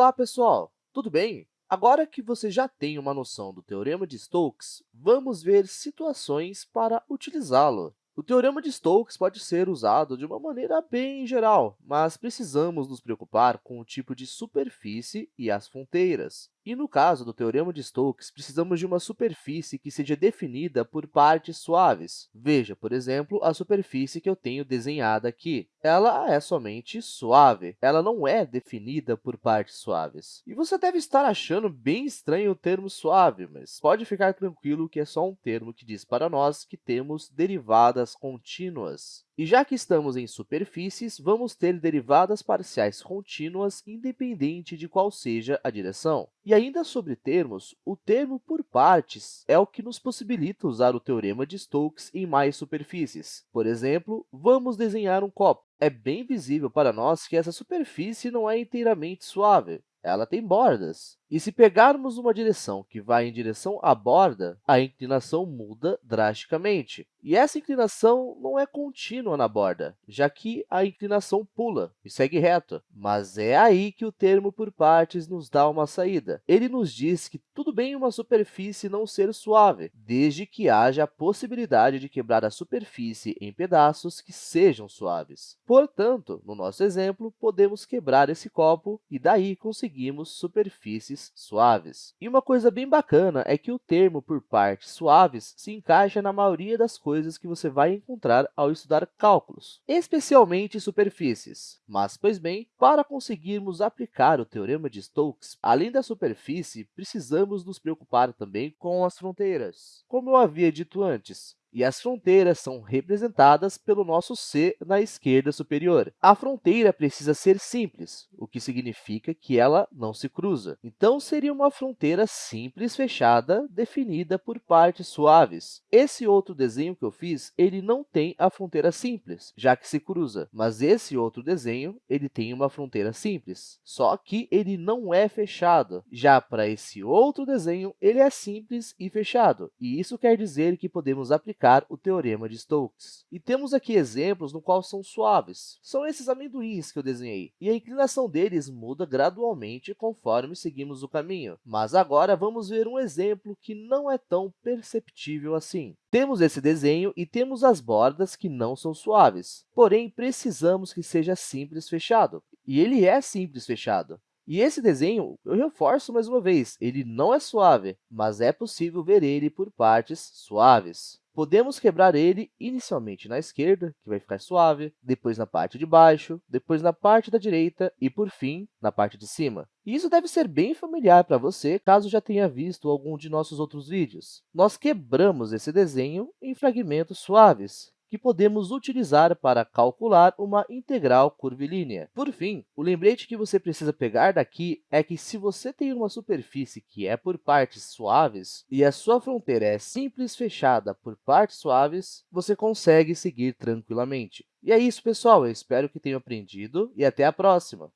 Olá, pessoal! Tudo bem? Agora que você já tem uma noção do Teorema de Stokes, vamos ver situações para utilizá-lo. O Teorema de Stokes pode ser usado de uma maneira bem geral, mas precisamos nos preocupar com o tipo de superfície e as fronteiras. E no caso do Teorema de Stokes, precisamos de uma superfície que seja definida por partes suaves. Veja, por exemplo, a superfície que eu tenho desenhada aqui. Ela é somente suave, ela não é definida por partes suaves. E você deve estar achando bem estranho o termo suave, mas pode ficar tranquilo que é só um termo que diz para nós que temos derivadas contínuas. E já que estamos em superfícies, vamos ter derivadas parciais contínuas independente de qual seja a direção. E ainda sobre termos, o termo por partes é o que nos possibilita usar o teorema de Stokes em mais superfícies. Por exemplo, vamos desenhar um copo. É bem visível para nós que essa superfície não é inteiramente suave, ela tem bordas. E se pegarmos uma direção que vai em direção à borda, a inclinação muda drasticamente. E essa inclinação não é contínua na borda, já que a inclinação pula e segue reto. Mas é aí que o termo por partes nos dá uma saída. Ele nos diz que tudo bem uma superfície não ser suave, desde que haja a possibilidade de quebrar a superfície em pedaços que sejam suaves. Portanto, no nosso exemplo, podemos quebrar esse copo e daí conseguimos superfícies suaves. E uma coisa bem bacana é que o termo por partes suaves se encaixa na maioria das coisas que você vai encontrar ao estudar cálculos, especialmente superfícies. Mas, pois bem, para conseguirmos aplicar o Teorema de Stokes, além da superfície, precisamos nos preocupar também com as fronteiras. Como eu havia dito antes, e as fronteiras são representadas pelo nosso C na esquerda superior. A fronteira precisa ser simples, o que significa que ela não se cruza. Então, seria uma fronteira simples fechada, definida por partes suaves. Esse outro desenho que eu fiz, ele não tem a fronteira simples, já que se cruza, mas esse outro desenho ele tem uma fronteira simples, só que ele não é fechado. Já para esse outro desenho, ele é simples e fechado, e isso quer dizer que podemos aplicar o Teorema de Stokes. E temos aqui exemplos no qual são suaves. São esses amendoins que eu desenhei, e a inclinação deles muda gradualmente conforme seguimos o caminho. Mas agora vamos ver um exemplo que não é tão perceptível assim. Temos esse desenho e temos as bordas que não são suaves, porém precisamos que seja simples fechado. E ele é simples fechado. E esse desenho, eu reforço mais uma vez, ele não é suave, mas é possível ver ele por partes suaves. Podemos quebrar ele inicialmente na esquerda, que vai ficar suave, depois na parte de baixo, depois na parte da direita e, por fim, na parte de cima. E isso deve ser bem familiar para você, caso já tenha visto algum de nossos outros vídeos. Nós quebramos esse desenho em fragmentos suaves, que podemos utilizar para calcular uma integral curvilínea. Por fim, o lembrete que você precisa pegar daqui é que se você tem uma superfície que é por partes suaves e a sua fronteira é simples fechada por partes suaves, você consegue seguir tranquilamente. E é isso, pessoal. Eu espero que tenham aprendido e até a próxima!